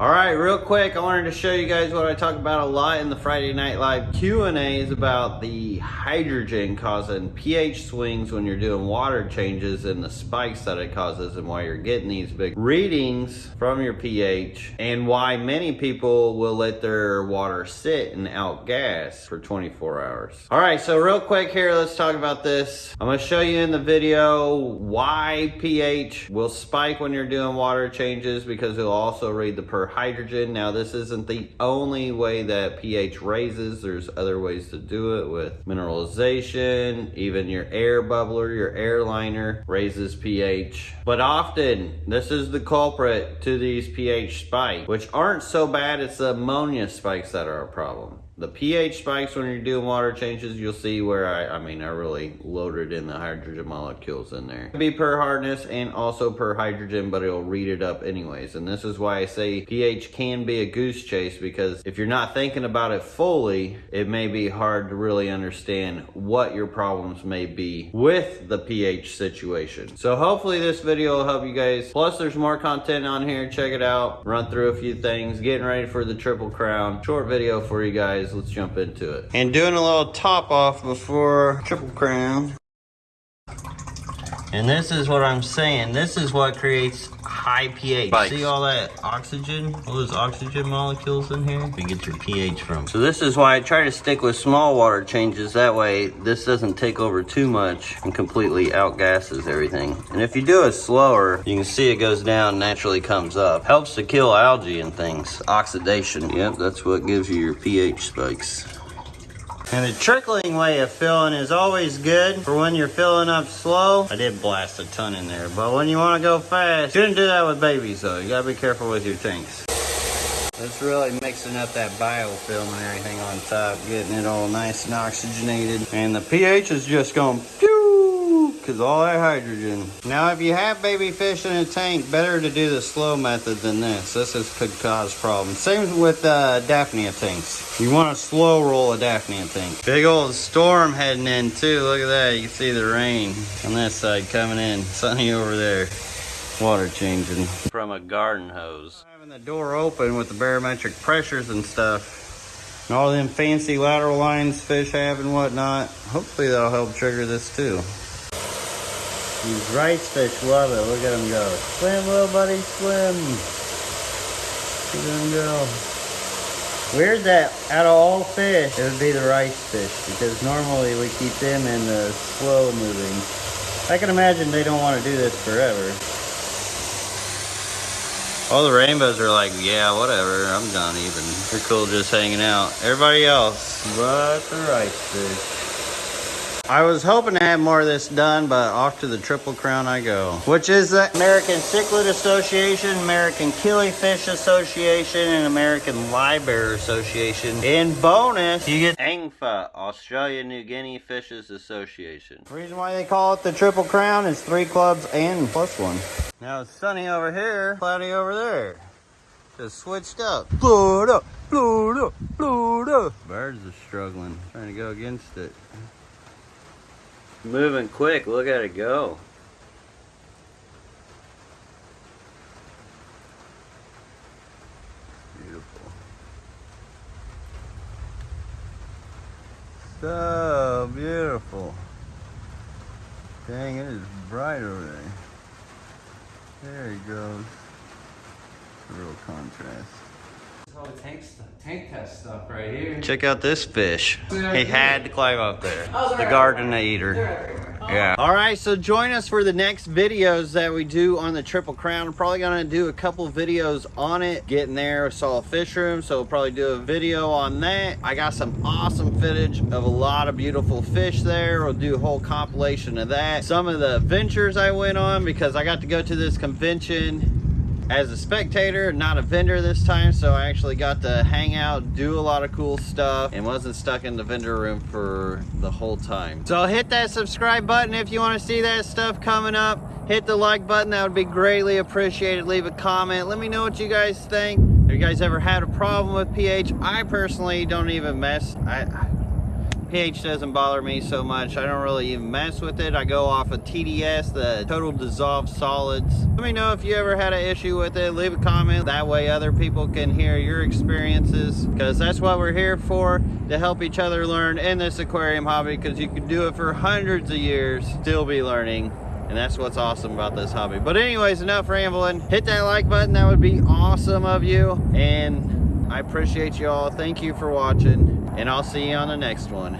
All right, real quick, I wanted to show you guys what I talk about a lot in the Friday Night Live Q&A is about the hydrogen causing pH swings when you're doing water changes and the spikes that it causes and why you're getting these big readings from your pH and why many people will let their water sit and outgas for 24 hours. All right, so real quick here, let's talk about this. I'm gonna show you in the video why pH will spike when you're doing water changes because it'll also read the per hydrogen. Now this isn't the only way that pH raises. There's other ways to do it with mineralization, even your air bubbler, your airliner raises pH. But often this is the culprit to these pH spikes, which aren't so bad. It's the ammonia spikes that are a problem. The pH spikes when you're doing water changes, you'll see where I, I mean, I really loaded in the hydrogen molecules in there. Be per hardness and also per hydrogen, but it'll read it up anyways. And this is why I say pH can be a goose chase because if you're not thinking about it fully, it may be hard to really understand what your problems may be with the pH situation. So hopefully this video will help you guys. Plus there's more content on here. Check it out. Run through a few things. Getting ready for the Triple Crown. Short video for you guys let's jump into it. And doing a little top off before Triple Crown. And this is what I'm saying. This is what creates high pH. Spikes. See all that oxygen, all those oxygen molecules in here? You get your pH from. So this is why I try to stick with small water changes. That way this doesn't take over too much and completely outgasses everything. And if you do it slower, you can see it goes down, naturally comes up. Helps to kill algae and things. Oxidation. Yep, that's what gives you your pH spikes. And the trickling way of filling is always good for when you're filling up slow. I did blast a ton in there, but when you want to go fast, shouldn't do that with babies though. You gotta be careful with your tanks. It's really mixing up that biofilm and everything on top, getting it all nice and oxygenated. And the pH is just going because all that hydrogen. Now, if you have baby fish in a tank, better to do the slow method than this. This is, could cause problems. Same with uh, Daphnia tanks. You want a slow roll a Daphnia tank. Big old storm heading in too. Look at that. You can see the rain on this side coming in. Sunny over there. Water changing from a garden hose. Having the door open with the barometric pressures and stuff. And all them fancy lateral lines fish have and whatnot. Hopefully that'll help trigger this too. These rice fish love it. Look at them go. Swim, little buddy, swim. Look at them go. Weird that out of all fish, it would be the rice fish because normally we keep them in the slow moving. I can imagine they don't want to do this forever. All the rainbows are like, yeah, whatever, I'm done even. They're cool just hanging out. Everybody else, but the rice fish. I was hoping to have more of this done, but off to the Triple Crown I go. Which is the American Cichlid Association, American Killifish Association, and American Livebearer Association. In bonus, you get ANGFA, Australia New Guinea Fishes Association. The reason why they call it the Triple Crown is three clubs and plus one. Now it's sunny over here, cloudy over there. Just switched up. Blow it up, blow it up, blow it up. Birds are struggling, trying to go against it. Moving quick, look at it go. Beautiful. So beautiful. Dang, it is bright over there. There he goes. Real contrast all the tank, tank test stuff right here. Check out this fish. He had to climb up there. Oh, the garden eater. Oh. Yeah. All right, so join us for the next videos that we do on the Triple Crown. I'm probably gonna do a couple videos on it. Getting there, saw a fish room, so we'll probably do a video on that. I got some awesome footage of a lot of beautiful fish there. We'll do a whole compilation of that. Some of the adventures I went on because I got to go to this convention as a spectator, not a vendor this time, so I actually got to hang out, do a lot of cool stuff, and wasn't stuck in the vendor room for the whole time. So hit that subscribe button if you want to see that stuff coming up. Hit the like button, that would be greatly appreciated. Leave a comment, let me know what you guys think. Have you guys ever had a problem with pH? I personally don't even mess. I, pH doesn't bother me so much. I don't really even mess with it. I go off of TDS, the total dissolved solids. Let me know if you ever had an issue with it. Leave a comment. That way other people can hear your experiences because that's what we're here for, to help each other learn in this aquarium hobby because you can do it for hundreds of years, still be learning. And that's what's awesome about this hobby. But anyways, enough rambling. Hit that like button. That would be awesome of you. And I appreciate you all. Thank you for watching. And I'll see you on the next one.